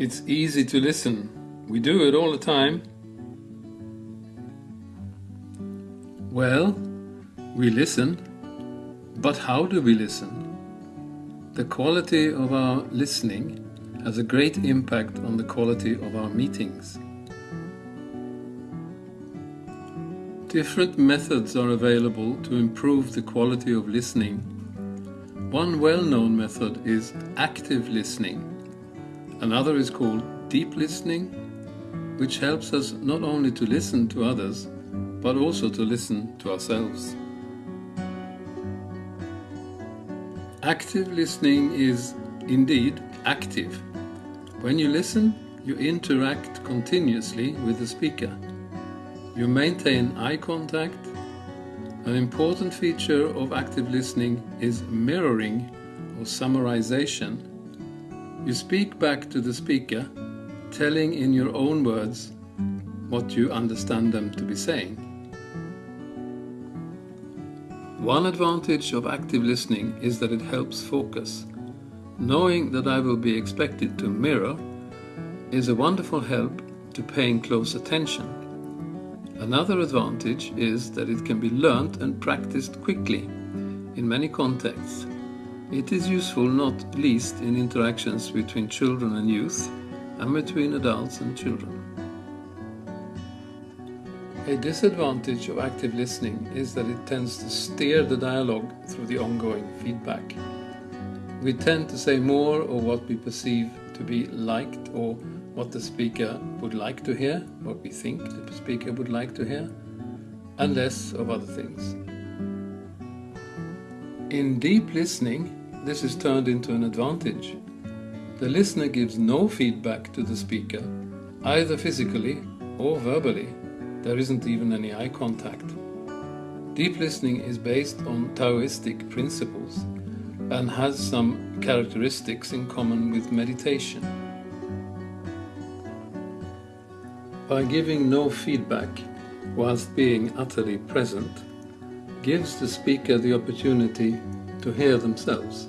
It's easy to listen. We do it all the time. Well, we listen, but how do we listen? The quality of our listening has a great impact on the quality of our meetings. Different methods are available to improve the quality of listening. One well-known method is active listening. Another is called deep listening, which helps us not only to listen to others, but also to listen to ourselves. Active listening is indeed active. When you listen, you interact continuously with the speaker. You maintain eye contact. An important feature of active listening is mirroring or summarization. You speak back to the speaker, telling in your own words what you understand them to be saying. One advantage of active listening is that it helps focus. Knowing that I will be expected to mirror is a wonderful help to paying close attention. Another advantage is that it can be learnt and practiced quickly in many contexts. It is useful not least in interactions between children and youth and between adults and children. A disadvantage of active listening is that it tends to steer the dialogue through the ongoing feedback. We tend to say more of what we perceive to be liked or what the speaker would like to hear, what we think the speaker would like to hear, and less of other things. In deep listening, this is turned into an advantage. The listener gives no feedback to the speaker, either physically or verbally. There isn't even any eye contact. Deep listening is based on Taoistic principles and has some characteristics in common with meditation. By giving no feedback whilst being utterly present gives the speaker the opportunity to hear themselves.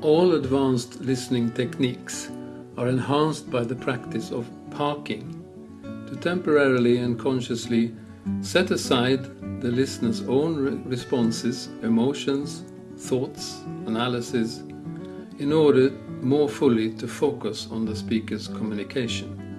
All advanced listening techniques are enhanced by the practice of parking to temporarily and consciously set aside the listener's own re responses, emotions, thoughts, analysis in order more fully to focus on the speaker's communication.